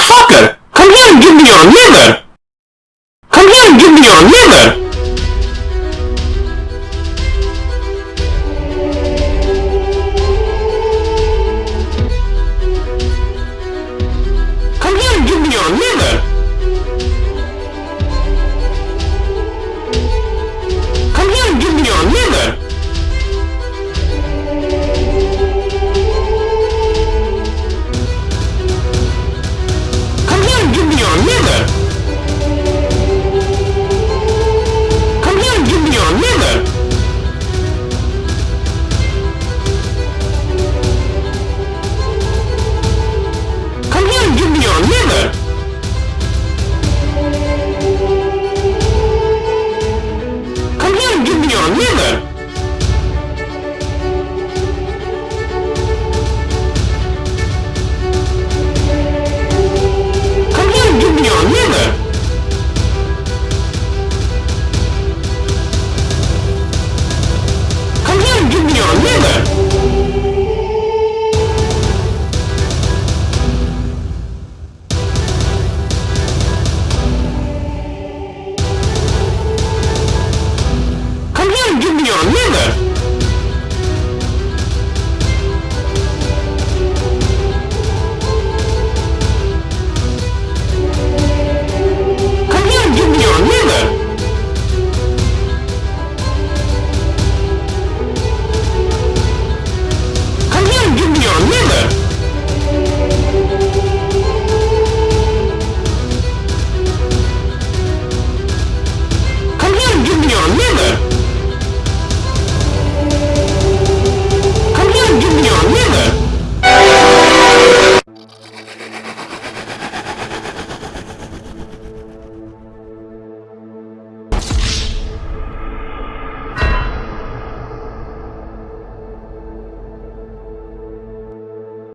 Motherfucker! Come here and give me your liver! Come here and give me your liver!